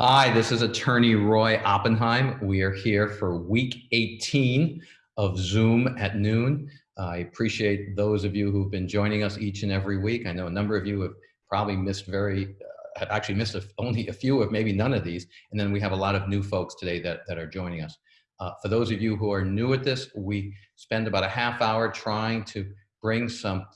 Hi, this is attorney Roy Oppenheim. We are here for week 18 of Zoom at noon. I appreciate those of you who've been joining us each and every week. I know a number of you have probably missed very, uh, have actually missed a, only a few of maybe none of these. And then we have a lot of new folks today that, that are joining us. Uh, for those of you who are new at this, we spend about a half hour trying to bring some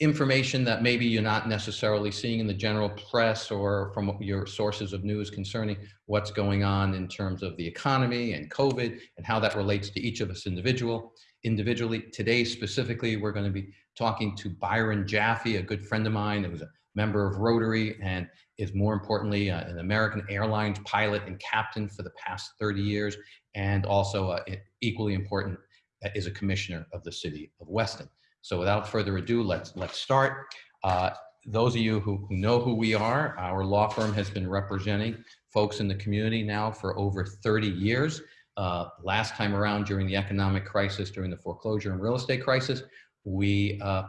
information that maybe you're not necessarily seeing in the general press or from your sources of news concerning what's going on in terms of the economy and COVID and how that relates to each of us individual. Individually, today specifically, we're going to be talking to Byron Jaffe, a good friend of mine who's a member of Rotary and is more importantly uh, an American Airlines pilot and captain for the past 30 years, and also uh, equally important uh, is a commissioner of the city of Weston. So without further ado, let's, let's start. Uh, those of you who, who know who we are, our law firm has been representing folks in the community now for over 30 years. Uh, last time around during the economic crisis, during the foreclosure and real estate crisis, we uh,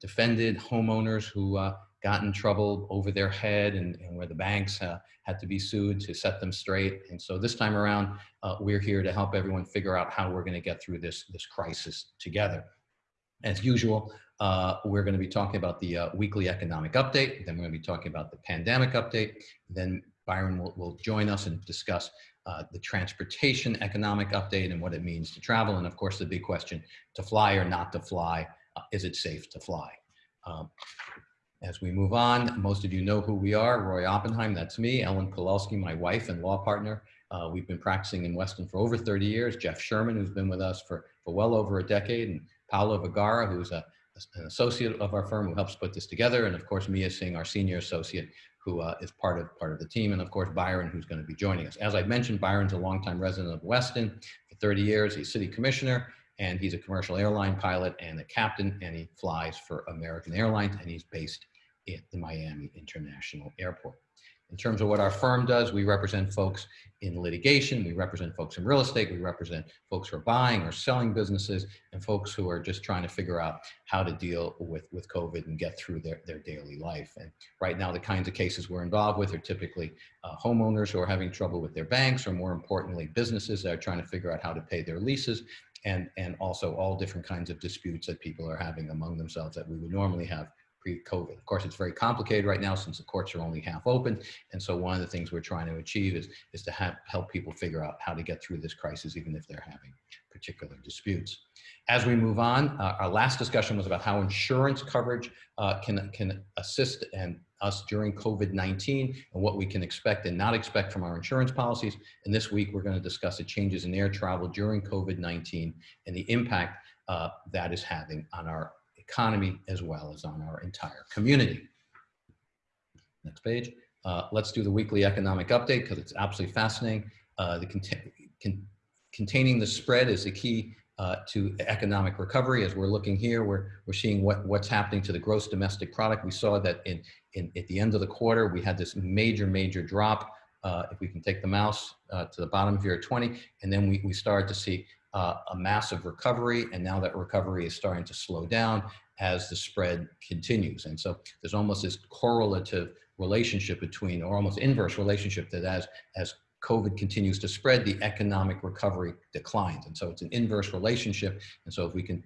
defended homeowners who uh, got in trouble over their head and, and where the banks uh, had to be sued to set them straight. And so this time around, uh, we're here to help everyone figure out how we're gonna get through this, this crisis together. As usual, uh, we're going to be talking about the uh, weekly economic update. Then we're going to be talking about the pandemic update. Then Byron will, will join us and discuss uh, the transportation economic update and what it means to travel. And of course, the big question, to fly or not to fly, uh, is it safe to fly? Um, as we move on, most of you know who we are, Roy Oppenheim, that's me, Ellen Kolelski, my wife and law partner. Uh, we've been practicing in Weston for over 30 years. Jeff Sherman, who's been with us for, for well over a decade, and Paolo Vergara, who's a, an associate of our firm who helps put this together. And of course, Mia Singh, our senior associate, who uh, is part of part of the team. And of course, Byron, who's going to be joining us. As I mentioned, Byron's a longtime resident of Weston for 30 years. He's city commissioner and he's a commercial airline pilot and a captain and he flies for American Airlines and he's based at the Miami International Airport. In terms of what our firm does, we represent folks in litigation, we represent folks in real estate, we represent folks who are buying or selling businesses, and folks who are just trying to figure out how to deal with, with COVID and get through their, their daily life. And right now, the kinds of cases we're involved with are typically uh, homeowners who are having trouble with their banks, or more importantly, businesses that are trying to figure out how to pay their leases, and, and also all different kinds of disputes that people are having among themselves that we would normally have pre-COVID. Of course, it's very complicated right now since the courts are only half open. And so one of the things we're trying to achieve is, is to have, help people figure out how to get through this crisis, even if they're having particular disputes. As we move on, uh, our last discussion was about how insurance coverage uh, can, can assist and us during COVID-19 and what we can expect and not expect from our insurance policies. And this week, we're gonna discuss the changes in air travel during COVID-19 and the impact uh, that is having on our economy as well as on our entire community. Next page. Uh, let's do the weekly economic update because it's absolutely fascinating. Uh, the cont con containing the spread is the key uh, to economic recovery. As we're looking here, we're, we're seeing what, what's happening to the gross domestic product. We saw that in, in, at the end of the quarter, we had this major, major drop. Uh, if we can take the mouse uh, to the bottom here at 20, and then we, we started to see uh, a massive recovery, and now that recovery is starting to slow down as the spread continues. And so there's almost this correlative relationship between, or almost inverse relationship that as, as COVID continues to spread, the economic recovery declines. And so it's an inverse relationship. And so if we can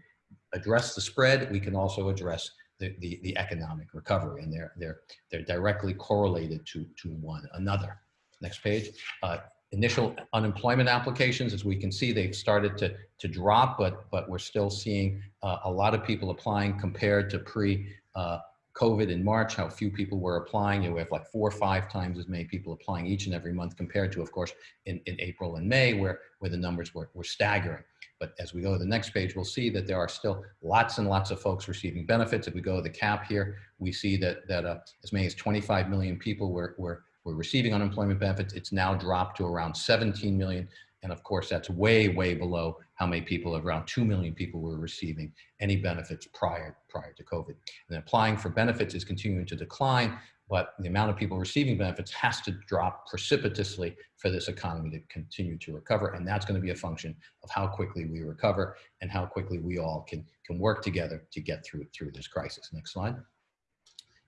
address the spread, we can also address the, the, the economic recovery. And they're, they're, they're directly correlated to, to one another. Next page. Uh, initial unemployment applications, as we can see, they've started to, to drop, but, but we're still seeing uh, a lot of people applying compared to pre uh, COVID in March, how few people were applying. You know, we have like four or five times as many people applying each and every month compared to, of course, in, in April and May, where, where the numbers were, were staggering. But as we go to the next page, we'll see that there are still lots and lots of folks receiving benefits. If we go to the cap here, we see that, that uh, as many as 25 million people were, were were receiving unemployment benefits. It's now dropped to around 17 million. And of course, that's way, way below how many people, around 2 million people were receiving any benefits prior, prior to COVID. And applying for benefits is continuing to decline, but the amount of people receiving benefits has to drop precipitously for this economy to continue to recover. And that's gonna be a function of how quickly we recover and how quickly we all can, can work together to get through, through this crisis. Next slide.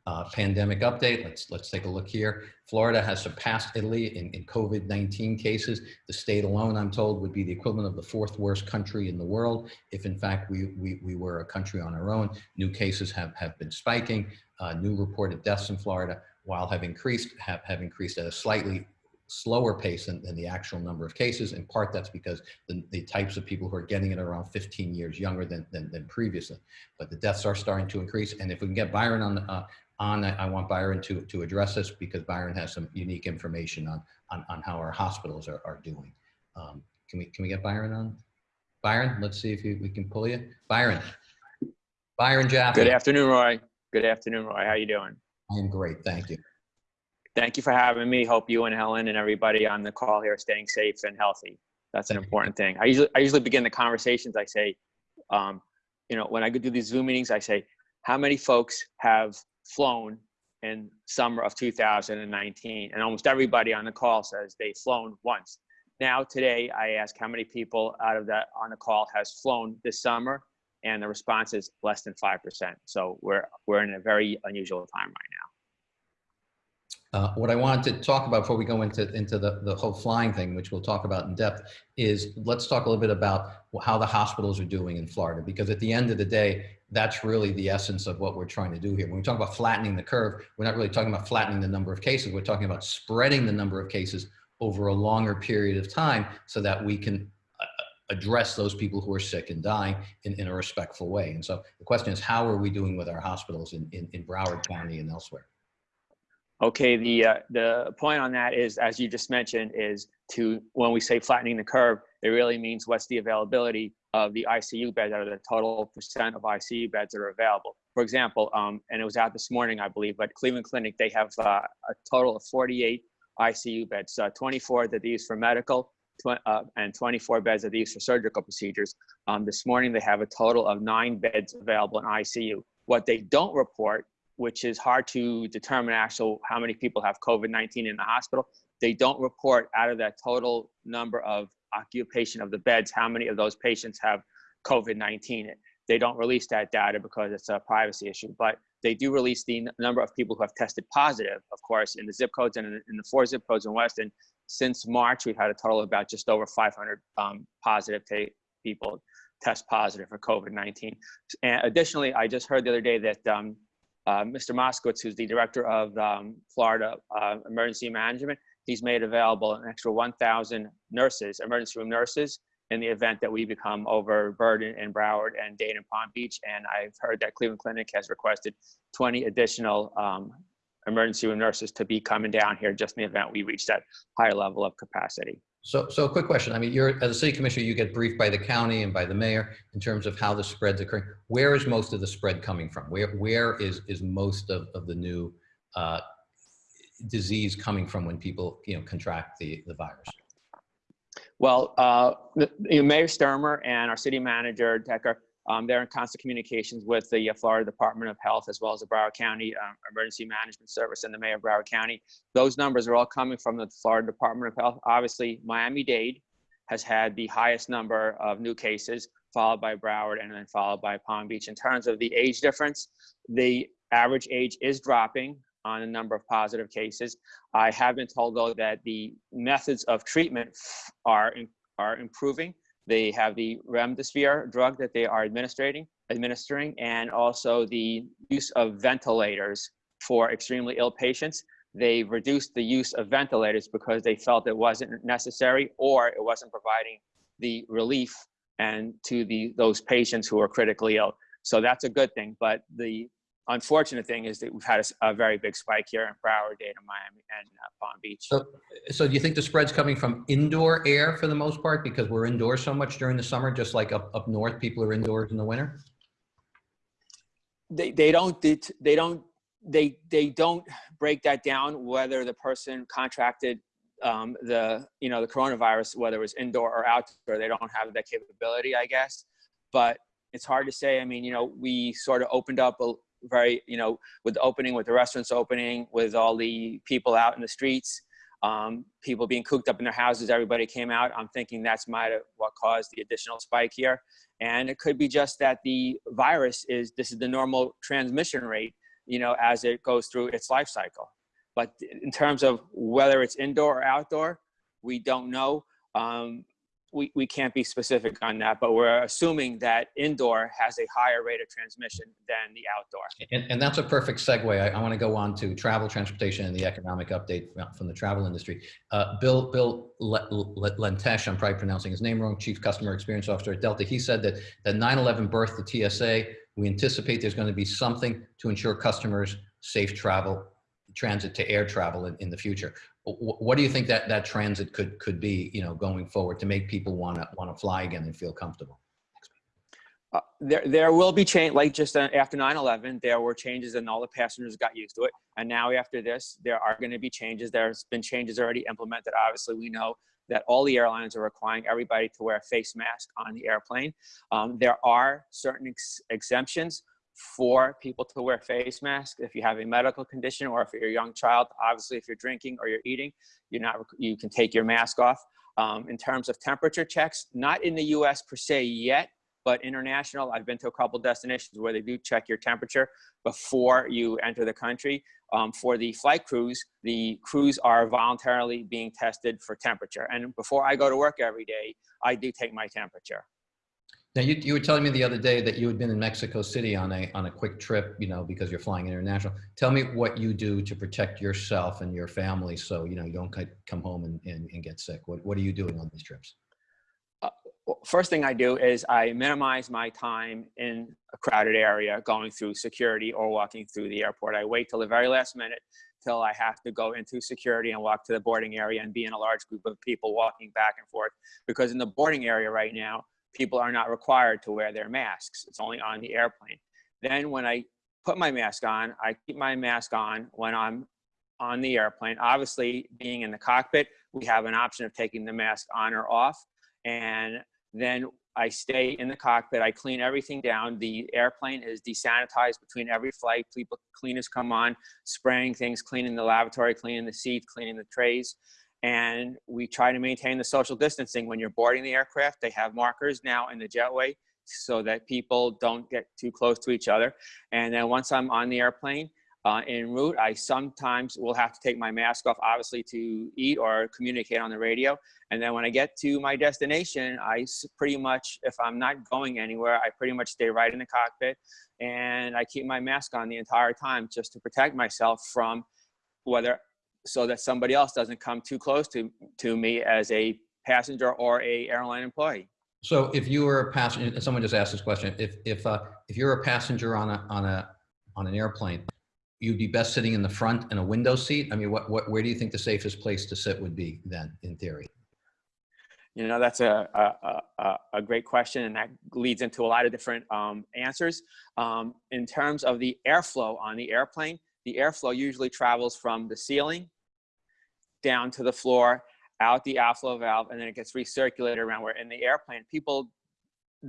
Uh, pandemic update, let's, let's take a look here. Florida has surpassed Italy in, in COVID-19 cases. The state alone, I'm told, would be the equivalent of the fourth worst country in the world. If in fact we, we, we were a country on our own, new cases have, have been spiking. Uh, new reported deaths in Florida, while have increased, have, have increased at a slightly slower pace than, than, the actual number of cases. In part, that's because the, the, types of people who are getting it are around 15 years younger than, than, than, previously. But the deaths are starting to increase. And if we can get Byron on, uh, on that, I want Byron to, to address this because Byron has some unique information on, on, on how our hospitals are, are doing. Um, can, we, can we get Byron on? Byron, let's see if you, we can pull you. Byron. Byron Jaffe. Good afternoon, Roy. Good afternoon, Roy. How you doing? I am great. Thank you. Thank you for having me. Hope you and Helen and everybody on the call here are staying safe and healthy. That's an important thing. I usually I usually begin the conversations. I say, um, you know, when I go do these Zoom meetings, I say, how many folks have flown in summer of 2019? And almost everybody on the call says they've flown once. Now today, I ask how many people out of that on the call has flown this summer, and the response is less than five percent. So we're we're in a very unusual time right now. Uh, what I wanted to talk about before we go into, into the, the whole flying thing, which we'll talk about in depth, is let's talk a little bit about how the hospitals are doing in Florida, because at the end of the day, that's really the essence of what we're trying to do here. When we talk about flattening the curve, we're not really talking about flattening the number of cases. We're talking about spreading the number of cases over a longer period of time so that we can uh, address those people who are sick and dying in, in a respectful way. And so the question is, how are we doing with our hospitals in, in, in Broward County and elsewhere? Okay, the uh, the point on that is, as you just mentioned, is to when we say flattening the curve, it really means what's the availability of the ICU beds out of the total percent of ICU beds that are available. For example, um, and it was out this morning, I believe, but Cleveland Clinic they have uh, a total of 48 ICU beds, uh, 24 that they use for medical, uh, and 24 beds that they use for surgical procedures. Um, this morning they have a total of nine beds available in ICU. What they don't report which is hard to determine actual how many people have COVID-19 in the hospital. They don't report out of that total number of occupation of the beds, how many of those patients have COVID-19. They don't release that data because it's a privacy issue, but they do release the number of people who have tested positive, of course, in the zip codes and in the four zip codes in Weston. Since March, we've had a total of about just over 500 um, positive people test positive for COVID-19. And additionally, I just heard the other day that um, uh, Mr. Moskowitz, who's the director of um, Florida uh, Emergency Management, he's made available an extra 1,000 nurses, emergency room nurses, in the event that we become overburdened in Broward and Dade and Palm Beach. And I've heard that Cleveland Clinic has requested 20 additional um, emergency room nurses to be coming down here just in the event we reach that higher level of capacity. So, so quick question. I mean, you're as a city commissioner, you get briefed by the county and by the mayor in terms of how the spread's occurring. Where is most of the spread coming from? Where, where is, is most of, of the new uh, disease coming from when people, you know, contract the, the virus? Well, uh, the, you know, Mayor Stermer and our city manager, Decker, um, they're in constant communications with the uh, Florida Department of Health as well as the Broward County um, Emergency Management Service and the Mayor of Broward County. Those numbers are all coming from the Florida Department of Health. Obviously, Miami-Dade has had the highest number of new cases, followed by Broward and then followed by Palm Beach. In terms of the age difference, the average age is dropping on a number of positive cases. I have been told though that the methods of treatment are, are improving. They have the remdesivir drug that they are administering, administering, and also the use of ventilators for extremely ill patients. They reduced the use of ventilators because they felt it wasn't necessary or it wasn't providing the relief and to the those patients who are critically ill. So that's a good thing. But the unfortunate thing is that we've had a, a very big spike here in Broward, Dade, Miami, and uh, Palm Beach. So, so do you think the spread's coming from indoor air for the most part because we're indoors so much during the summer, just like up, up north, people are indoors in the winter? They, they don't, they don't, they, they don't break that down whether the person contracted um, the, you know, the coronavirus, whether it was indoor or outdoor, they don't have that capability, I guess. But it's hard to say. I mean, you know, we sort of opened up a, very, you know, with the opening, with the restaurants opening, with all the people out in the streets, um, people being cooped up in their houses, everybody came out. I'm thinking that's might have what caused the additional spike here. And it could be just that the virus is, this is the normal transmission rate. you know, as it goes through its life cycle. But in terms of whether it's indoor or outdoor, we don't know. Um, we, we can't be specific on that, but we're assuming that indoor has a higher rate of transmission than the outdoor. And, and that's a perfect segue. I, I want to go on to travel, transportation, and the economic update from, the travel industry. Uh, Bill Bill Lentsch, I'm probably pronouncing his name wrong, Chief Customer Experience Officer at Delta. He said that that 9/11 birthed the TSA. We anticipate there's going to be something to ensure customers safe travel, transit to air travel in, in the future. What do you think that that transit could could be you know going forward to make people want to want to fly again and feel comfortable? Uh, there there will be change like just uh, after 9-11 there were changes and all the passengers got used to it. And now after this there are going to be changes. There's been changes already implemented. Obviously we know that all the airlines are requiring everybody to wear a face mask on the airplane. Um, there are certain ex exemptions for people to wear face masks if you have a medical condition or if you're a young child. Obviously, if you're drinking or you're eating, you're not, you can take your mask off. Um, in terms of temperature checks, not in the US per se yet, but international, I've been to a couple destinations where they do check your temperature before you enter the country. Um, for the flight crews, the crews are voluntarily being tested for temperature. And before I go to work every day, I do take my temperature. Now, you, you were telling me the other day that you had been in Mexico City on a, on a quick trip, you know, because you're flying international. Tell me what you do to protect yourself and your family so, you know, you don't come home and, and, and get sick. What, what are you doing on these trips? Uh, first thing I do is I minimize my time in a crowded area going through security or walking through the airport. I wait till the very last minute till I have to go into security and walk to the boarding area and be in a large group of people walking back and forth. Because in the boarding area right now, people are not required to wear their masks. It's only on the airplane. Then when I put my mask on, I keep my mask on when I'm on the airplane. Obviously, being in the cockpit, we have an option of taking the mask on or off. And then I stay in the cockpit. I clean everything down. The airplane is desanitized between every flight. People, cleaners come on, spraying things, cleaning the lavatory, cleaning the seats, cleaning the trays and we try to maintain the social distancing when you're boarding the aircraft. They have markers now in the jetway so that people don't get too close to each other. And then once I'm on the airplane, uh, en route, I sometimes will have to take my mask off, obviously, to eat or communicate on the radio. And then when I get to my destination, I pretty much, if I'm not going anywhere, I pretty much stay right in the cockpit and I keep my mask on the entire time just to protect myself from whether so that somebody else doesn't come too close to, to me as a passenger or a airline employee. So if you were a passenger, someone just asked this question, if, if, uh, if you're a passenger on a, on a, on an airplane, you'd be best sitting in the front in a window seat? I mean, what, what, where do you think the safest place to sit would be then, in theory? You know, that's a, a, a, a great question, and that leads into a lot of different um, answers. Um, in terms of the airflow on the airplane, the airflow usually travels from the ceiling down to the floor, out the outflow valve, and then it gets recirculated around where in the airplane, people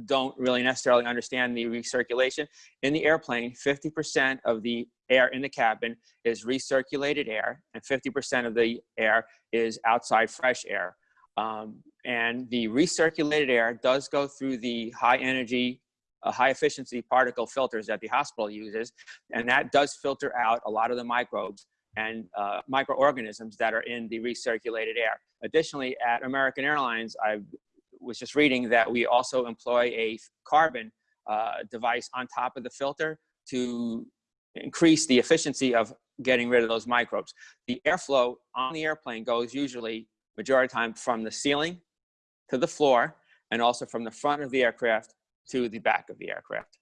don't really necessarily understand the recirculation. In the airplane, 50% of the air in the cabin is recirculated air, and 50% of the air is outside fresh air. Um, and the recirculated air does go through the high energy uh, high efficiency particle filters that the hospital uses, and that does filter out a lot of the microbes and uh, microorganisms that are in the recirculated air. Additionally, at American Airlines, I was just reading that we also employ a carbon uh, device on top of the filter to increase the efficiency of getting rid of those microbes. The airflow on the airplane goes usually majority of the time from the ceiling to the floor and also from the front of the aircraft to the back of the aircraft.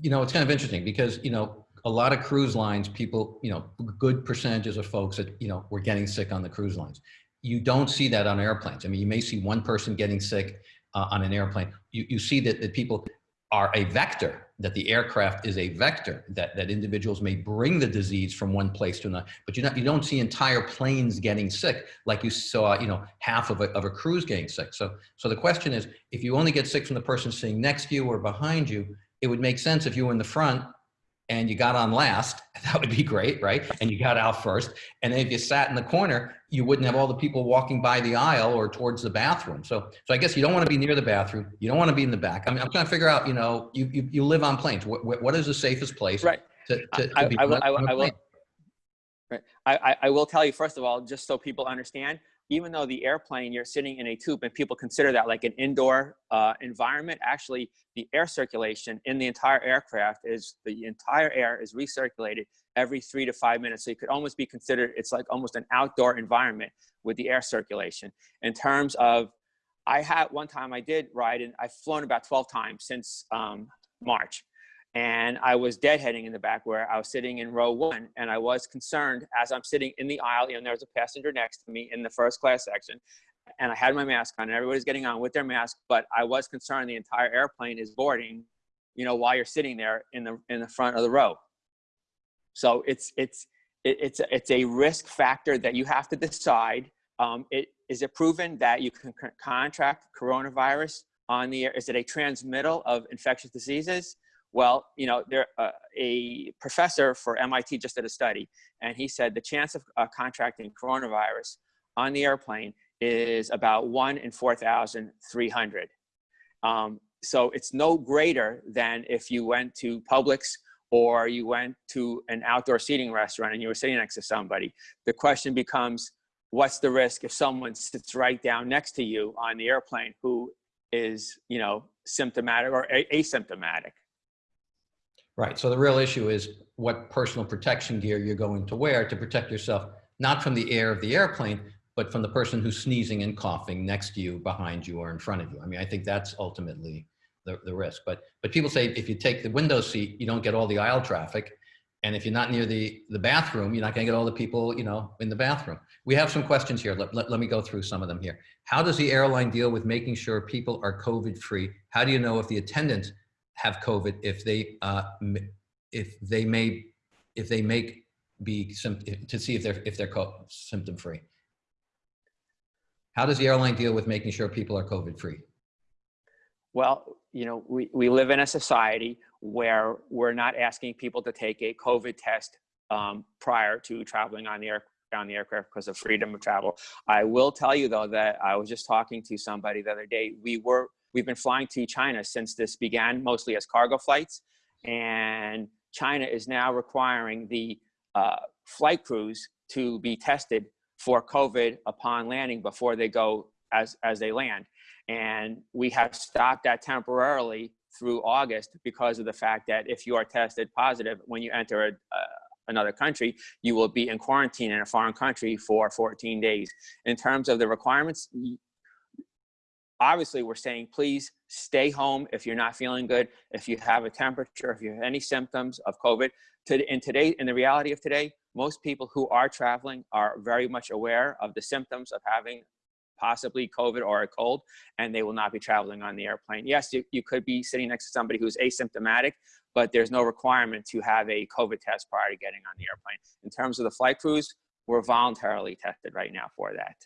You know, it's kind of interesting because, you know, a lot of cruise lines, people, you know, good percentages of folks that, you know, were getting sick on the cruise lines. You don't see that on airplanes. I mean, you may see one person getting sick uh, on an airplane. You, you see that, that people are a vector, that the aircraft is a vector, that, that individuals may bring the disease from one place to another, but you, not, you don't see entire planes getting sick like you saw, you know, half of a, of a cruise getting sick. So, so the question is, if you only get sick from the person sitting next to you or behind you, it would make sense if you were in the front and you got on last, that would be great, right? And you got out first. And then if you sat in the corner, you wouldn't have all the people walking by the aisle or towards the bathroom. So, so I guess you don't want to be near the bathroom. You don't want to be in the back. I mean, I'm trying to figure out, you know, you, you, you live on planes. What, what is the safest place right. to, to, to I, be I I will, a I will, right. I, I, I will tell you, first of all, just so people understand, even though the airplane, you're sitting in a tube and people consider that like an indoor uh, environment, actually the air circulation in the entire aircraft is, the entire air is recirculated every three to five minutes. So you could almost be considered, it's like almost an outdoor environment with the air circulation. In terms of, I had, one time I did ride and I've flown about 12 times since um, March and I was deadheading in the back where I was sitting in row one, and I was concerned as I'm sitting in the aisle, and there was a passenger next to me in the first class section, and I had my mask on, and everybody's getting on with their mask, but I was concerned the entire airplane is boarding, you know, while you're sitting there in the in the front of the row. So it's it's it, it's it's a risk factor that you have to decide. Um, it is it proven that you can contract coronavirus on the air? Is it a transmittal of infectious diseases? Well, you know, there uh, a professor for MIT just did a study, and he said the chance of uh, contracting coronavirus on the airplane is about one in 4,300. Um, so it's no greater than if you went to Publix or you went to an outdoor seating restaurant and you were sitting next to somebody. The question becomes, what's the risk if someone sits right down next to you on the airplane who is, you know, symptomatic or asymptomatic? Right. So the real issue is what personal protection gear you're going to wear to protect yourself, not from the air of the airplane, but from the person who's sneezing and coughing next to you, behind you, or in front of you. I mean, I think that's ultimately the, the risk. But but people say if you take the window seat, you don't get all the aisle traffic. And if you're not near the, the bathroom, you're not going to get all the people, you know, in the bathroom. We have some questions here. Let, let, let me go through some of them here. How does the airline deal with making sure people are COVID free? How do you know if the attendants have COVID if they uh, if they may if they make be to see if they're if they're symptom free. How does the airline deal with making sure people are COVID free? Well, you know, we, we live in a society where we're not asking people to take a COVID test um, prior to traveling on the air on the aircraft because of freedom of travel. I will tell you though that I was just talking to somebody the other day. We were We've been flying to China since this began, mostly as cargo flights. And China is now requiring the uh, flight crews to be tested for COVID upon landing before they go as, as they land. And we have stopped that temporarily through August because of the fact that if you are tested positive when you enter a, uh, another country, you will be in quarantine in a foreign country for 14 days. In terms of the requirements, obviously we're saying please stay home if you're not feeling good if you have a temperature if you have any symptoms of covid. To, in today in the reality of today most people who are traveling are very much aware of the symptoms of having possibly covid or a cold and they will not be traveling on the airplane. Yes you, you could be sitting next to somebody who's asymptomatic but there's no requirement to have a covid test prior to getting on the airplane. In terms of the flight crews we're voluntarily tested right now for that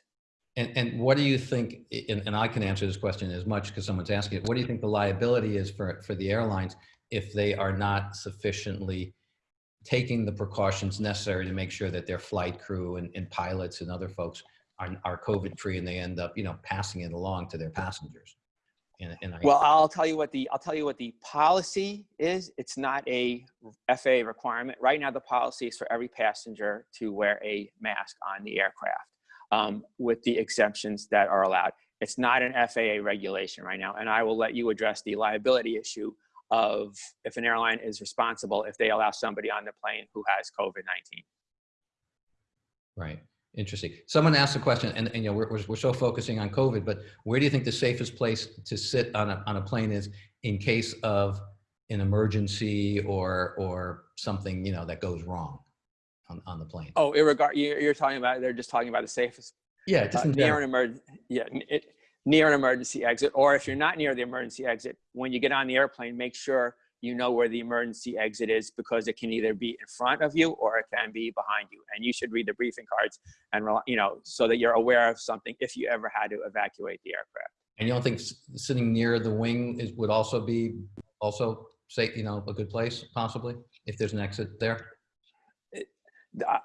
and, and what do you think, and, and I can answer this question as much because someone's asking it, what do you think the liability is for, for the airlines if they are not sufficiently taking the precautions necessary to make sure that their flight crew and, and pilots and other folks are, are COVID free and they end up, you know, passing it along to their passengers? And, and I, well, I'll tell you what the I'll tell you what the policy is. It's not a FAA requirement. Right now, the policy is for every passenger to wear a mask on the aircraft um, with the exemptions that are allowed. It's not an FAA regulation right now, and I will let you address the liability issue of if an airline is responsible if they allow somebody on the plane who has COVID-19. Right. Interesting. Someone asked a question, and, and you know we're, we're, we're so focusing on COVID, but where do you think the safest place to sit on a on a plane is in case of an emergency or or something you know that goes wrong? On, on the plane. Oh, regard you're talking about, they're just talking about the safest. Yeah, just uh, near an emergency, yeah, it, near an emergency exit, or if you're not near the emergency exit, when you get on the airplane, make sure you know where the emergency exit is because it can either be in front of you or it can be behind you. And you should read the briefing cards and, you know, so that you're aware of something if you ever had to evacuate the aircraft. And you don't think sitting near the wing is, would also be also say, you know, a good place possibly if there's an exit there? I,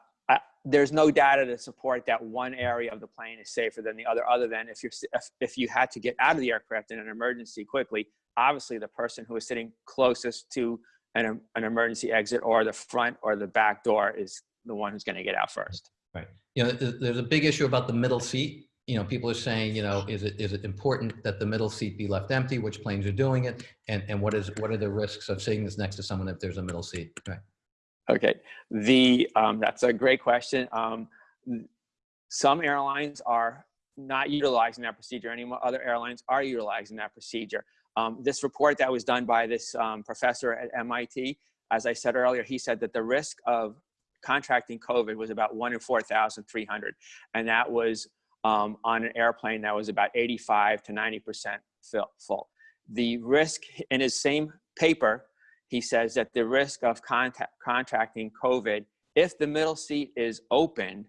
there's no data to support that one area of the plane is safer than the other, other than if, you're, if, if you had to get out of the aircraft in an emergency quickly, obviously the person who is sitting closest to an, an emergency exit or the front or the back door is the one who's going to get out first. Right. You know, there's a big issue about the middle seat. You know, people are saying, you know, is it, is it important that the middle seat be left empty? Which planes are doing it? And, and what is, what are the risks of sitting this next to someone if there's a middle seat? Right. Okay, the um, that's a great question. Um, some airlines are not utilizing that procedure anymore. Other airlines are utilizing that procedure. Um, this report that was done by this um, professor at MIT, as I said earlier, he said that the risk of contracting COVID was about one in 4,300. And that was um, on an airplane that was about 85 to 90% full. The risk in his same paper, he says that the risk of contact, contracting COVID, if the middle seat is open,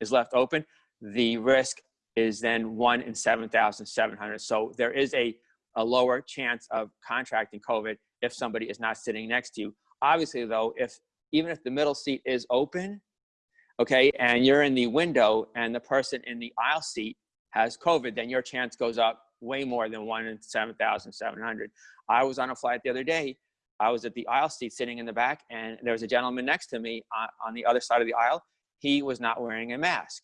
is left open, the risk is then one in 7,700. So there is a, a lower chance of contracting COVID if somebody is not sitting next to you. Obviously though, if even if the middle seat is open, okay, and you're in the window and the person in the aisle seat has COVID, then your chance goes up way more than one in 7,700. I was on a flight the other day. I was at the aisle seat sitting in the back and there was a gentleman next to me on, on the other side of the aisle. He was not wearing a mask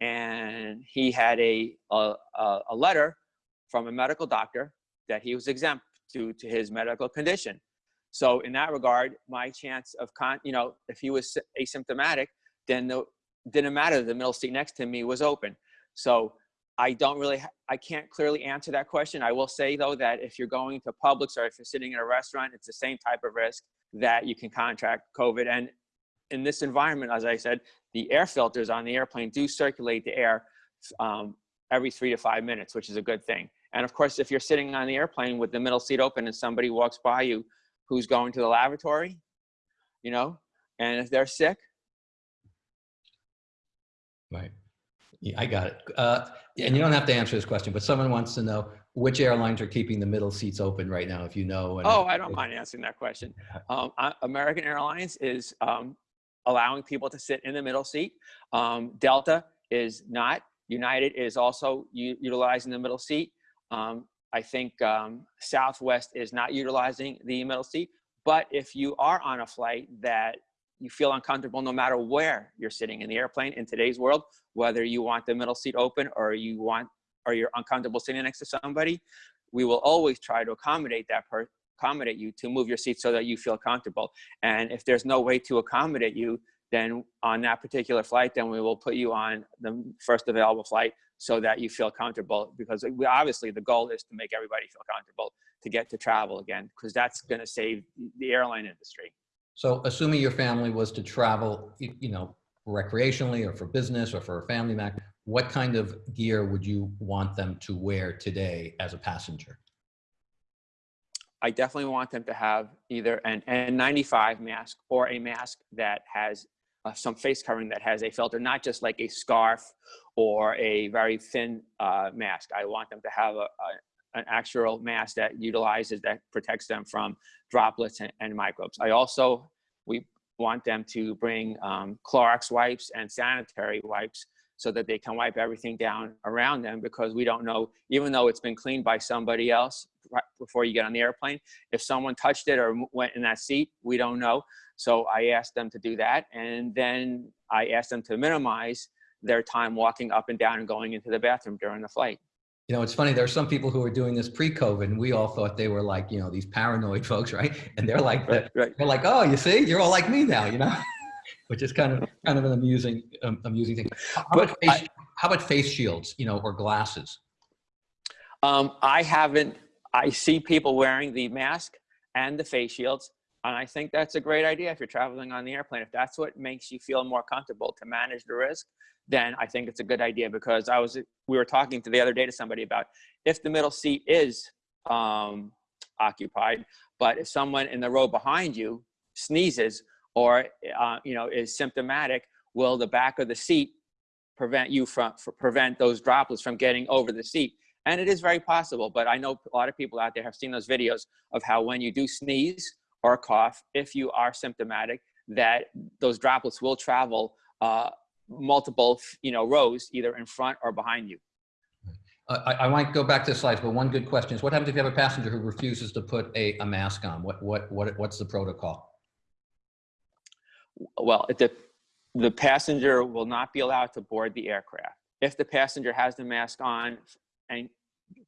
and he had a, a, a letter from a medical doctor that he was exempt due to his medical condition. So in that regard, my chance of con, you know, if he was asymptomatic, then the, didn't matter. The middle seat next to me was open. So I don't really, I can't clearly answer that question. I will say though that if you're going to Publix or if you're sitting in a restaurant, it's the same type of risk that you can contract COVID. And in this environment, as I said, the air filters on the airplane do circulate the air um, every three to five minutes, which is a good thing. And of course, if you're sitting on the airplane with the middle seat open and somebody walks by you who's going to the lavatory, you know, and if they're sick. Right. Yeah, I got it. Uh, and you don't have to answer this question, but someone wants to know which airlines are keeping the middle seats open right now, if you know. oh, I don't mind answering that question. Um, American Airlines is um, allowing people to sit in the middle seat. Um, Delta is not. United is also utilizing the middle seat. Um, I think um, Southwest is not utilizing the middle seat. But if you are on a flight that you feel uncomfortable no matter where you're sitting in the airplane in today's world, whether you want the middle seat open or you want or you're uncomfortable sitting next to somebody, we will always try to accommodate that per accommodate you to move your seat so that you feel comfortable. And if there's no way to accommodate you, then on that particular flight, then we will put you on the first available flight so that you feel comfortable because we, obviously the goal is to make everybody feel comfortable to get to travel again because that's going to save the airline industry. So assuming your family was to travel, you know, recreationally or for business or for a family mac, what kind of gear would you want them to wear today as a passenger? I definitely want them to have either an N95 mask or a mask that has uh, some face covering that has a filter, not just like a scarf or a very thin uh, mask. I want them to have a, a, an actual mask that utilizes, that protects them from droplets and, and microbes. I also, we want them to bring um, Clorox wipes and sanitary wipes so that they can wipe everything down around them because we don't know, even though it's been cleaned by somebody else right before you get on the airplane, if someone touched it or went in that seat, we don't know. So I asked them to do that. And then I asked them to minimize their time walking up and down and going into the bathroom during the flight. You know, it's funny, there are some people who are doing this pre-COVID and we all thought they were like, you know, these paranoid folks, right? And they're like, right, right. they're like, oh, you see, you're all like me now, you know? which is kind of kind of an amusing um, amusing thing. How, about face, I, how about face shields, you know, or glasses? Um, I haven't. I see people wearing the mask and the face shields, and I think that's a great idea if you're traveling on the airplane. If that's what makes you feel more comfortable to manage the risk, then I think it's a good idea. Because I was we were talking to the other day to somebody about if the middle seat is um, occupied, but if someone in the row behind you sneezes or uh, you know is symptomatic, will the back of the seat prevent you from prevent those droplets from getting over the seat? And it is very possible, but I know a lot of people out there have seen those videos of how when you do sneeze or cough, if you are symptomatic, that those droplets will travel uh, multiple, you know, rows either in front or behind you. I, I might go back to the slides, but one good question is what happens if you have a passenger who refuses to put a, a mask on? What, what, what, what's the protocol? Well, the, the passenger will not be allowed to board the aircraft. If the passenger has the mask on and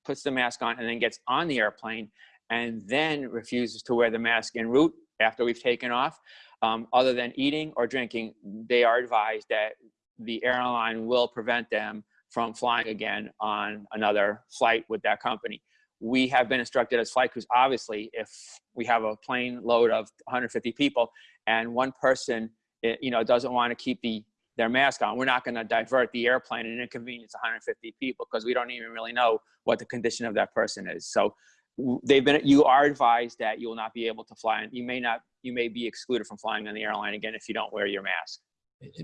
puts the mask on and then gets on the airplane and then refuses to wear the mask en route after we've taken off, um, other than eating or drinking, they are advised that the airline will prevent them from flying again on another flight with that company. We have been instructed as flight crews, obviously, if we have a plane load of 150 people and one person eh, you know, doesn't want to keep the their mask on, we're not going to divert the airplane and inconvenience 150 people because we don't even really know what the condition of that person is. So they've been, you are advised that you will not be able to fly and you may not, you may be excluded from flying on the airline again if you don't wear your mask.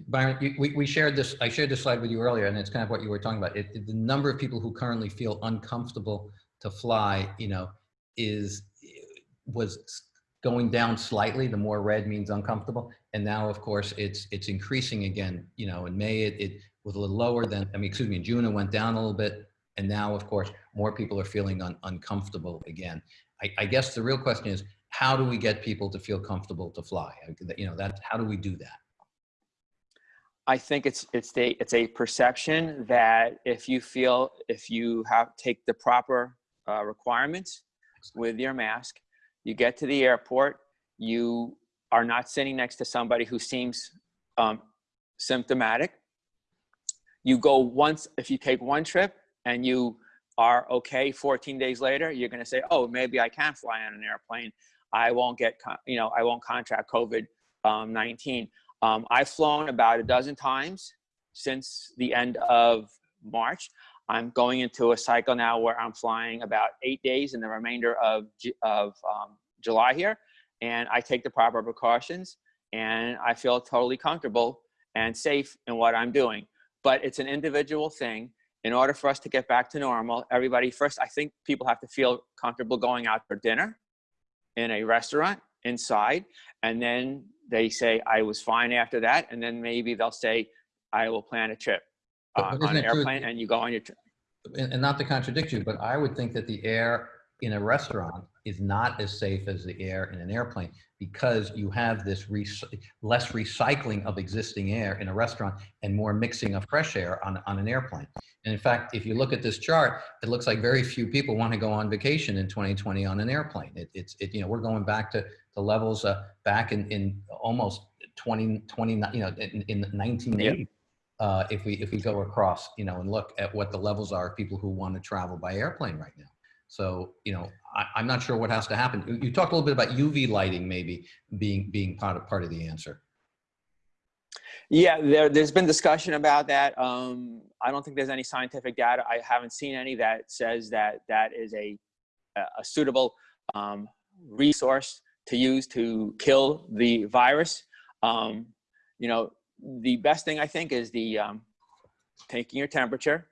Byron, we, we shared this, I shared this slide with you earlier, and it's kind of what you were talking about. It, the number of people who currently feel uncomfortable to fly, you know, is, was going down slightly. The more red means uncomfortable. And now, of course, it's, it's increasing again. You know, in May, it, it was a little lower than, I mean, excuse me, in June, it went down a little bit. And now, of course, more people are feeling un, uncomfortable again. I, I guess the real question is, how do we get people to feel comfortable to fly? You know, that, how do we do that? I think it's it's a it's a perception that if you feel if you have take the proper uh, requirements with your mask, you get to the airport, you are not sitting next to somebody who seems um, symptomatic. You go once if you take one trip and you are okay 14 days later, you're going to say, oh, maybe I can fly on an airplane. I won't get you know I won't contract COVID um, 19 um, I've flown about a dozen times since the end of March. I'm going into a cycle now where I'm flying about eight days in the remainder of, of um, July here. And I take the proper precautions and I feel totally comfortable and safe in what I'm doing. But it's an individual thing. In order for us to get back to normal, everybody first, I think people have to feel comfortable going out for dinner in a restaurant inside. And then they say, I was fine after that. And then maybe they'll say, I will plan a trip uh, on an it true- airplane and you go on your trip. and, not to contradict you, but I would think that the air in a restaurant is not as safe as the air in an airplane because you have this rec- less recycling of existing air in a restaurant and more mixing of fresh air on, on an airplane. And in fact, if you look at this chart, it looks like very few people want to go on vacation in 2020 on an airplane. It, it's, it, you know, we're going back to the levels uh, back in, in almost 20, 20, you know, in, in 1980 uh, if we if we go across, you know, and look at what the levels are of people who want to travel by airplane right now. So, you know, I, I'm not sure what has to happen. You- You talked a little bit about UV lighting maybe being being part of part of the answer. Yeah, there, there's been discussion about that. Um, I don't think there's any scientific data. I haven't seen any that says that that is a, a suitable um, resource to use to kill the virus. Um, you know, the best thing I think is the um, taking your temperature,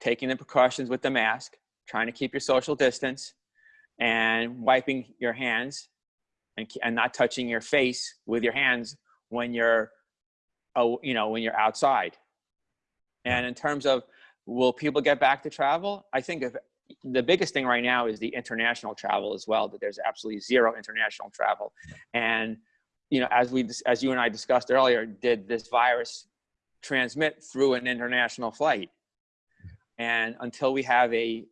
taking the precautions with the mask, trying to keep your social distance, and wiping your hands, and, and not touching your face with your hands when you're, oh, you know, when you're outside. And in terms of will people get back to travel? I think if the biggest thing right now is the international travel as well. That there's absolutely zero international travel, and you know, as we as you and I discussed earlier, did this virus transmit through an international flight? And until we have a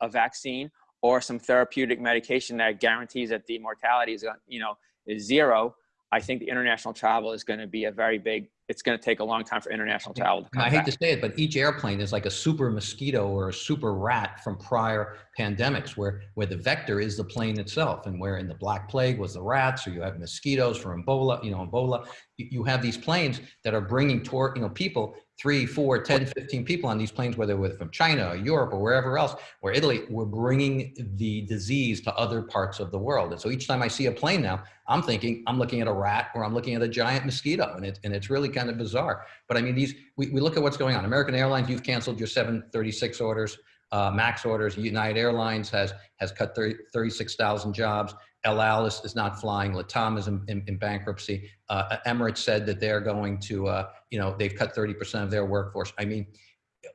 a vaccine or some therapeutic medication that guarantees that the mortality is, uh, you know, is zero, I think the international travel is going to be a very big. It's going to take a long time for international travel to come I hate back. to say it, but each airplane is like a super mosquito or a super rat from prior pandemics where, where the vector is the plane itself and where in the Black Plague was the rats or you have mosquitoes from Ebola, you know, Ebola. You, you have these planes that are bringing toward, you know, people, three, four, 10, 15 people on these planes, whether they're from China or Europe or wherever else, or Italy, we're bringing the disease to other parts of the world. And so each time I see a plane now, I'm thinking, I'm looking at a rat or I'm looking at a giant mosquito and it's, and it's really kind of bizarre. But I mean, these, we, we look at what's going on. American Airlines, you've canceled your 736 orders, uh, MAX orders. United Airlines has, has cut 30, 36,000 jobs. El Al is, is not flying. Latam is in, in, in bankruptcy. Uh, Emirates said that they're going to, uh, you know, they've cut 30% of their workforce. I mean,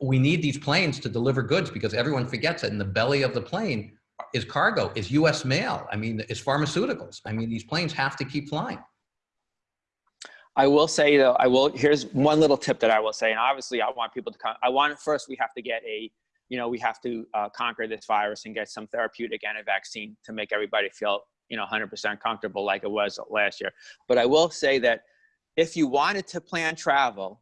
we need these planes to deliver goods because everyone forgets that in the belly of the plane is cargo, is US mail. I mean, is pharmaceuticals. I mean, these planes have to keep flying. I will say though, I will, here's one little tip that I will say, and obviously I want people to come, I want, first we have to get a, you know, we have to uh, conquer this virus and get some therapeutic and a vaccine to make everybody feel, you know, 100% comfortable like it was last year. But I will say that if you wanted to plan travel,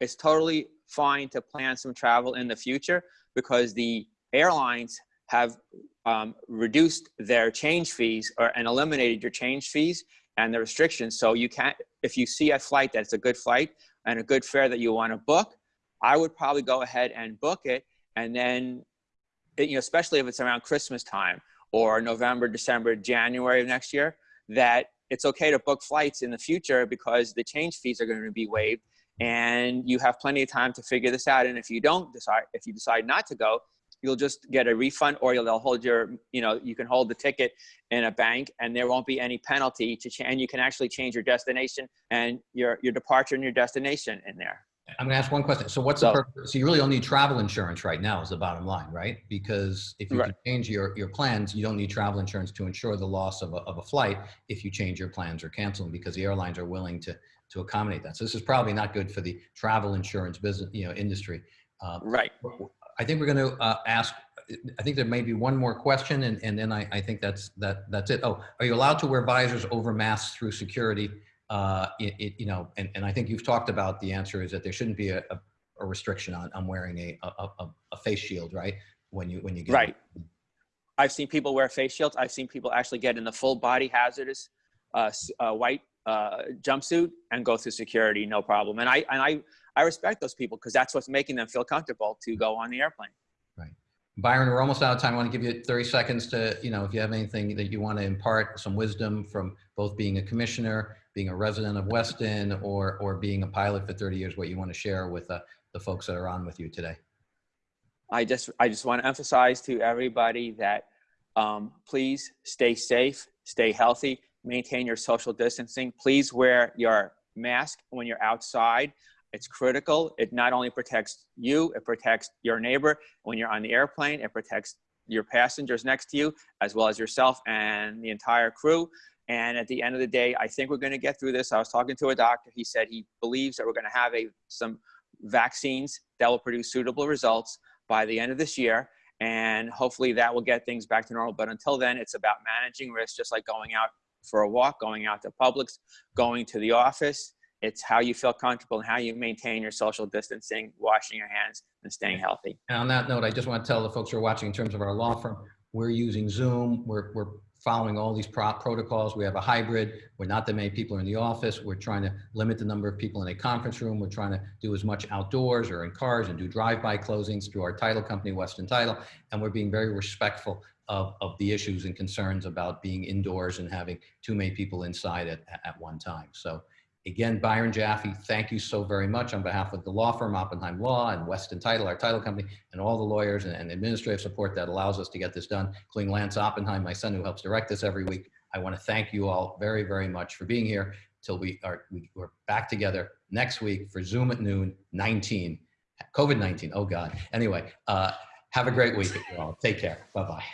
it's totally fine to plan some travel in the future because the airlines have um, reduced their change fees or, and eliminated your change fees and the restrictions. So you can't, if you see a flight that's a good flight and a good fare that you want to book, I would probably go ahead and book it. And then, you know, especially if it's around Christmas time or November, December, January of next year, that it's okay to book flights in the future because the change fees are going to be waived and you have plenty of time to figure this out. And if you don't decide, if you decide not to go, you'll just get a refund or you'll they'll hold your, you know, you can hold the ticket in a bank and there won't be any penalty to change. And you can actually change your destination and your, your departure and your destination in there. I'm gonna ask one question. So what's So- the purpose? So you really don't need travel insurance right now is the bottom line, right? Because if you Right. can change your, your plans, you don't need travel insurance to insure the loss of a, of a flight if you change your plans or cancel them because the airlines are willing to, to accommodate that. So this is probably not good for the travel insurance business, you know, industry. Uh, Right. I think we're going to uh, ask, I think there may be one more question and, and then I, I think that's, that, that's it. Oh, are you allowed to wear visors over masks through security? Uh, it, it, you know, and, and I think you've talked about the answer is that there shouldn't be a, a, a restriction on, on wearing a, a, a, face shield, right? When you, when you get. Right. I've seen people wear face shields. I've seen people actually get in the full body hazardous uh, uh, white uh, jumpsuit and go through security, no problem. And I and I I respect those people because that's what's making them feel comfortable to go on the airplane. Byron, we're almost out of time. I want to give you 30 seconds to, you know, if you have anything that you want to impart, some wisdom from both being a commissioner, being a resident of Weston, or, or being a pilot for 30 years, what you want to share with uh, the folks that are on with you today. I just I just want to emphasize to everybody that um, please stay safe, stay healthy, maintain your social distancing. Please wear your mask when you're outside. It's critical. It not only protects you, it protects your neighbor when you're on the airplane. It protects your passengers next to you, as well as yourself and the entire crew. And at the end of the day, I think we're going to get through this. I was talking to a doctor. He said he believes that we're going to have a some vaccines that will produce suitable results by the end of this year. And hopefully that will get things back to normal. But until then, it's about managing risk, just like going out for a walk, going out to Publix, going to the office. It's how you feel comfortable and how you maintain your social distancing, washing your hands, and staying healthy. And on that note, I just want to tell the folks who are watching in terms of our law firm, we're using Zoom. We're, we're following all these pro protocols. We have a hybrid. We're not that many people are in the office. We're trying to limit the number of people in a conference room. We're trying to do as much outdoors or in cars and do drive-by closings through our title company, Weston Title. And we're being very respectful of, of the issues and concerns about being indoors and having too many people inside at, at one time. So Again, Byron Jaffe, thank you so very much on behalf of the law firm Oppenheim Law and Weston Title, our title company, and all the lawyers and, and administrative support that allows us to get this done, including Lance Oppenheim, my son who helps direct this every week. I want to thank you all very, very much for being here till we are we, we're back together next week for Zoom at noon 19, COVID-19, oh God. Anyway, uh, have a great week. Take care. Bye-bye.